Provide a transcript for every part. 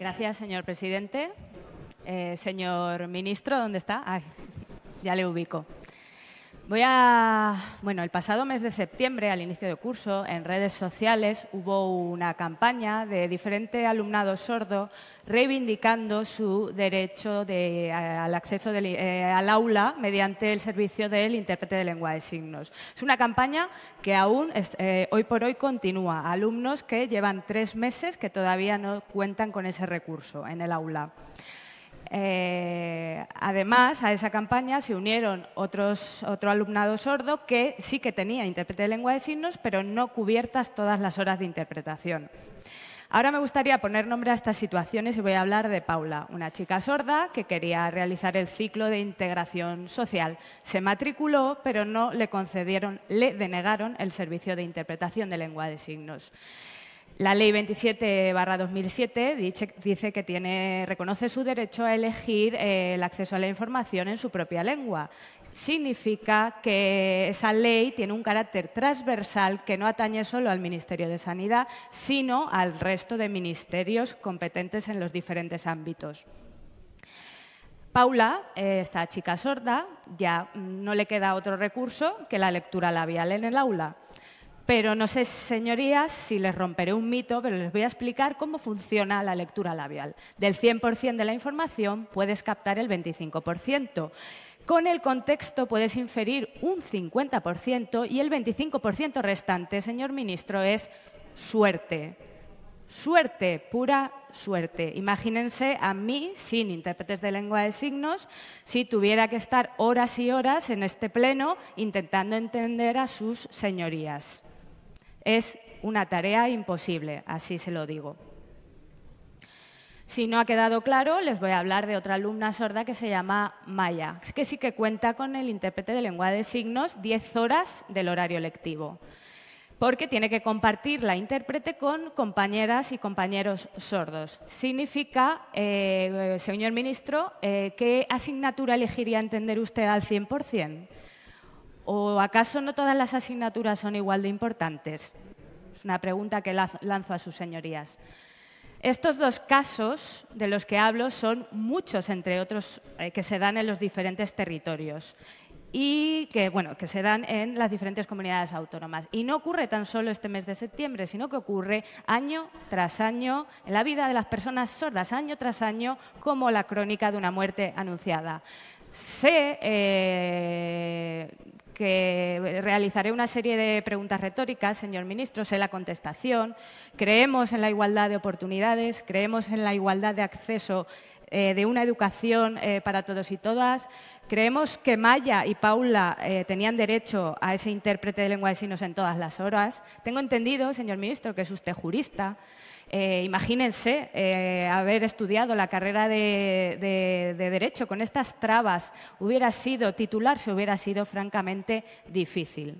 Gracias, señor presidente. Eh, señor ministro, ¿dónde está? Ay, ya le ubico. Voy a, bueno, el pasado mes de septiembre, al inicio de curso, en redes sociales hubo una campaña de diferente alumnado sordo reivindicando su derecho al acceso eh, al aula mediante el servicio del intérprete de lengua de signos. Es una campaña que aún eh, hoy por hoy continúa. Alumnos que llevan tres meses que todavía no cuentan con ese recurso en el aula. Eh, además, a esa campaña se unieron otros, otro alumnado sordo que sí que tenía intérprete de lengua de signos, pero no cubiertas todas las horas de interpretación. Ahora me gustaría poner nombre a estas situaciones y voy a hablar de Paula, una chica sorda que quería realizar el ciclo de integración social. Se matriculó, pero no le concedieron, le denegaron el servicio de interpretación de lengua de signos. La Ley 27-2007 dice que reconoce su derecho a elegir eh, el acceso a la información en su propia lengua. Significa que esa ley tiene un carácter transversal que no atañe solo al Ministerio de Sanidad, sino al resto de ministerios competentes en los diferentes ámbitos. Paula, eh, esta chica sorda, ya no le queda otro recurso que la lectura labial en el aula. Pero no sé, señorías, si les romperé un mito, pero les voy a explicar cómo funciona la lectura labial. Del 100% de la información puedes captar el 25%. Con el contexto puedes inferir un 50% y el 25% restante, señor ministro, es suerte. Suerte, pura suerte. Imagínense a mí, sin intérpretes de lengua de signos, si tuviera que estar horas y horas en este pleno intentando entender a sus señorías. Es una tarea imposible, así se lo digo. Si no ha quedado claro, les voy a hablar de otra alumna sorda que se llama Maya, que sí que cuenta con el intérprete de lengua de signos 10 horas del horario lectivo, porque tiene que compartir la intérprete con compañeras y compañeros sordos. Significa, eh, señor ministro, eh, ¿qué asignatura elegiría entender usted al 100%? ¿O acaso no todas las asignaturas son igual de importantes? Es una pregunta que lanzo a sus señorías. Estos dos casos de los que hablo son muchos, entre otros, eh, que se dan en los diferentes territorios y que, bueno, que se dan en las diferentes comunidades autónomas. Y no ocurre tan solo este mes de septiembre, sino que ocurre año tras año en la vida de las personas sordas, año tras año, como la crónica de una muerte anunciada. Sé eh, que realizaré una serie de preguntas retóricas, señor ministro, sé la contestación. Creemos en la igualdad de oportunidades, creemos en la igualdad de acceso eh, de una educación eh, para todos y todas. Creemos que Maya y Paula eh, tenían derecho a ese intérprete de lengua de signos en todas las horas. Tengo entendido, señor ministro, que es usted jurista. Eh, imagínense eh, haber estudiado la carrera de, Derecho con estas trabas. Hubiera sido, titularse hubiera sido francamente difícil.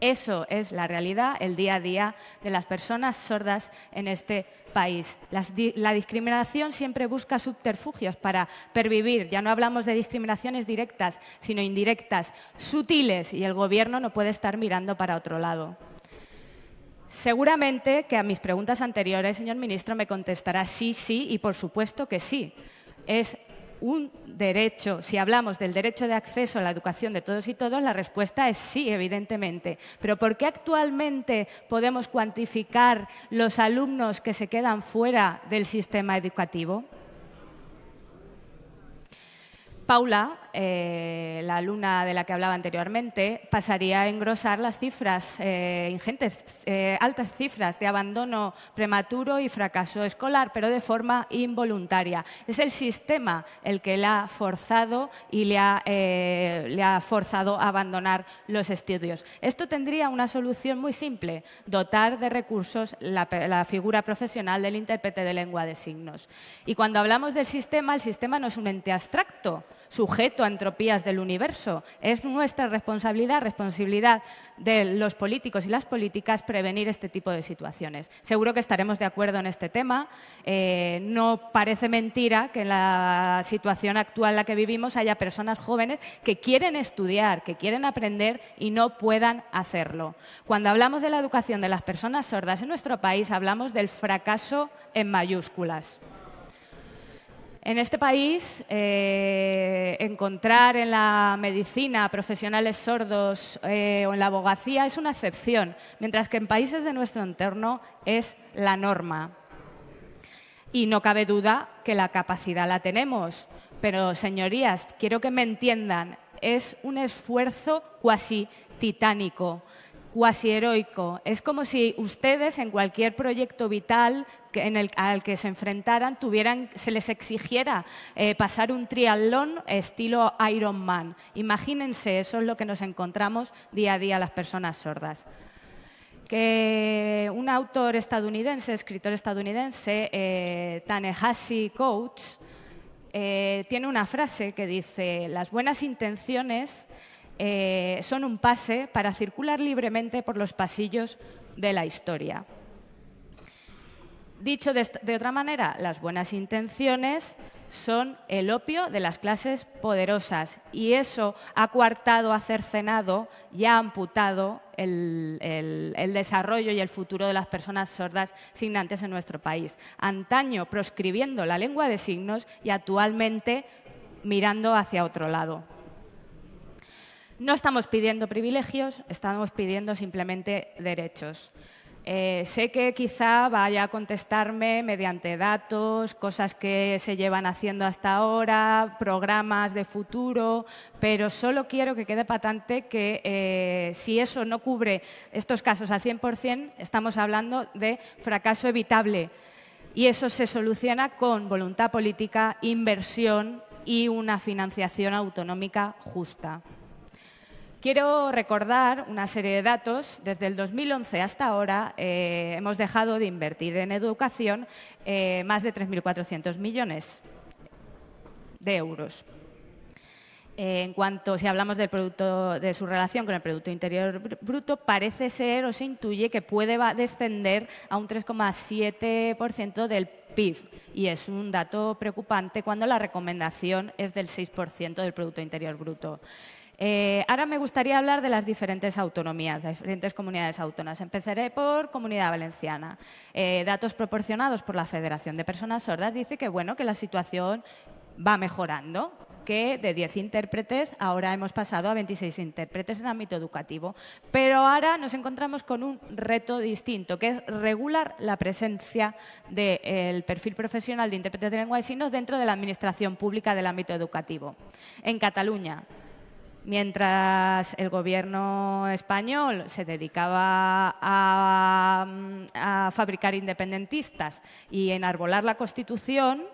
Eso es la realidad, el día a día de las personas sordas en este país. la discriminación siempre busca subterfugios para pervivir. Ya no hablamos de discriminaciones directas, sino indirectas, sutiles, y el Gobierno no puede estar mirando para otro lado. Seguramente que a mis preguntas anteriores, señor ministro, me contestará sí, sí y por supuesto que sí. Es un derecho, si hablamos del derecho de acceso a la educación de todos y todos, la respuesta es sí, evidentemente. Pero ¿por qué actualmente podemos cuantificar los alumnos que se quedan fuera del sistema educativo? Paula, eh, la alumna de la que hablaba anteriormente, pasaría a engrosar las cifras eh, ingentes, eh, altas cifras de abandono prematuro y fracaso escolar, pero de forma involuntaria. Es el sistema el que la ha forzado y le ha, forzado a abandonar los estudios. Esto tendría una solución muy simple, dotar de recursos la, la figura profesional del intérprete de lengua de signos. Y cuando hablamos del sistema, el sistema no es un ente abstracto, sujeto a entropías del universo. Es nuestra responsabilidad, responsabilidad de los políticos y las políticas prevenir este tipo de situaciones. Seguro que estaremos de acuerdo en este tema. Eh, no parece mentira que en la situación actual en la que vivimos haya personas jóvenes que quieren estudiar, que quieren aprender y no puedan hacerlo. Cuando hablamos de la educación de las personas sordas en nuestro país, hablamos del fracaso en mayúsculas. En este país, eh, encontrar en la medicina profesionales sordos eh, o en la abogacía es una excepción, mientras que en países de nuestro entorno es la norma. Y no cabe duda que la capacidad la tenemos. Pero, señorías, quiero que me entiendan, es un esfuerzo cuasi titánico cuasi heroico. Es como si ustedes en cualquier proyecto vital en el, al que se enfrentaran tuvieran, se les exigiera eh, pasar un triatlón estilo Ironman. Imagínense, eso es lo que nos encontramos día a día las personas sordas que un autor estadounidense, escritor estadounidense, eh, Coates, eh, tiene una frase que dice, las buenas intenciones eh, son un pase para circular libremente por los pasillos de la historia. Dicho de, otra manera, las buenas intenciones son el opio de las clases poderosas y eso ha coartado, ha cercenado y ha amputado el, el, desarrollo y el futuro de las personas sordas signantes en nuestro país. Antaño proscribiendo la lengua de signos y actualmente mirando hacia otro lado. No estamos pidiendo privilegios, estamos pidiendo simplemente derechos. Eh, sé que quizá vaya a contestarme mediante datos, cosas que se llevan haciendo hasta ahora, programas de futuro, pero solo quiero que quede patente que eh, si eso no cubre estos casos al 100%, estamos hablando de fracaso evitable. Y eso se soluciona con voluntad política, inversión y una financiación autonómica justa. Quiero recordar una serie de datos. Desde el 2011 hasta ahora eh, hemos dejado de invertir en educación eh, más de 3.400 millones de euros. Eh, en cuanto, si hablamos de su relación con el Producto Interior Bruto, parece ser o se intuye que puede descender a un 3,7% del PIB. Y es un dato preocupante cuando la recomendación es del 6% del Producto Interior Bruto. Eh, ahora me gustaría hablar de las diferentes autonomías, de diferentes comunidades autónomas. Empezaré por Comunidad Valenciana. Eh, datos proporcionados por la Federación de Personas Sordas dice que, bueno, que la situación va mejorando, que de 10 intérpretes ahora hemos pasado a 26 intérpretes en ámbito educativo. Pero ahora nos encontramos con un reto distinto, que es regular la presencia del perfil profesional de intérpretes de lengua de signos dentro de la administración pública del ámbito educativo. En Cataluña, mientras el gobierno español se dedicaba a, fabricar independentistas y enarbolar la Constitución,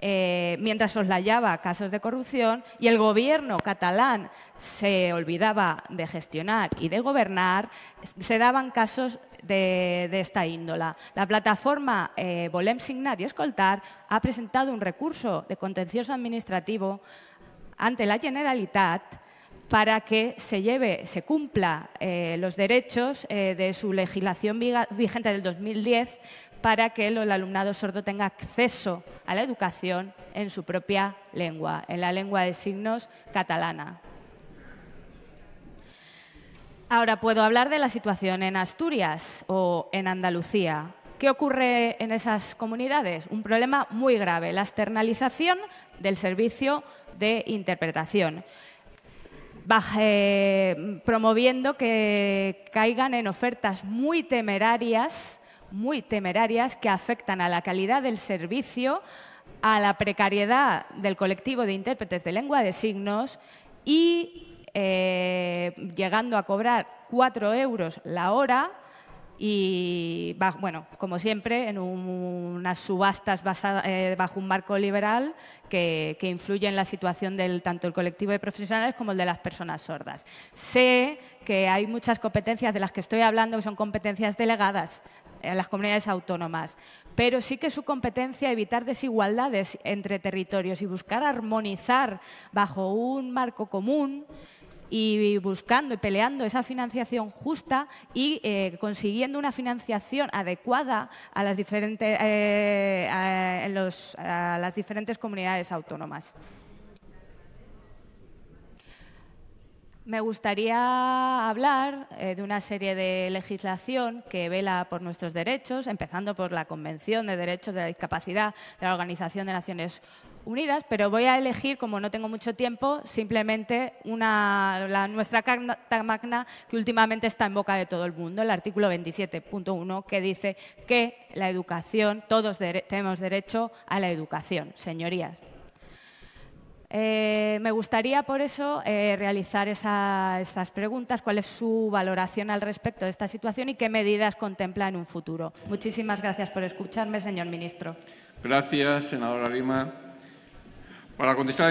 eh, mientras soslayaba casos de corrupción y el gobierno catalán se olvidaba de gestionar y de gobernar, se daban casos de, esta índola. La plataforma eh, Volem Signar y Escoltar ha presentado un recurso de contencioso administrativo ante la Generalitat para que se lleve, se cumpla eh, los derechos eh, de su legislación vigente del 2010 para que el alumnado sordo tenga acceso a la educación en su propia lengua, en la lengua de signos catalana. Ahora puedo hablar de la situación en Asturias o en Andalucía. ¿Qué ocurre en esas comunidades? Un problema muy grave, la externalización del servicio de interpretación promoviendo que caigan en ofertas muy temerarias, muy temerarias que afectan a la calidad del servicio, a la precariedad del colectivo de intérpretes de lengua de signos y eh, llegando a cobrar cuatro euros la hora y, bueno, como siempre, en unas subastas eh, bajo un marco liberal que, que, influye en la situación del tanto el colectivo de profesionales como el de las personas sordas. Sé que hay muchas competencias de las que estoy hablando que son competencias delegadas en las comunidades autónomas, pero sí que su competencia evitar desigualdades entre territorios y buscar armonizar bajo un marco común y buscando y peleando esa financiación justa y eh, consiguiendo una financiación adecuada a las diferentes, eh, a las diferentes comunidades autónomas. Me gustaría hablar eh, de una serie de legislación que vela por nuestros derechos, empezando por la Convención de Derechos de la Discapacidad de la Organización de Naciones Unidas, pero voy a elegir, como no tengo mucho tiempo, simplemente una, la, nuestra Carta Magna que últimamente está en boca de todo el mundo, el artículo 27.1, que dice que la educación, todos tenemos derecho a la educación, señorías. Eh, me gustaría, por eso, eh, realizar estas preguntas. ¿Cuál es su valoración al respecto de esta situación y qué medidas contempla en un futuro? Muchísimas gracias por escucharme, señor ministro. Gracias, senadora Lima. Para contestar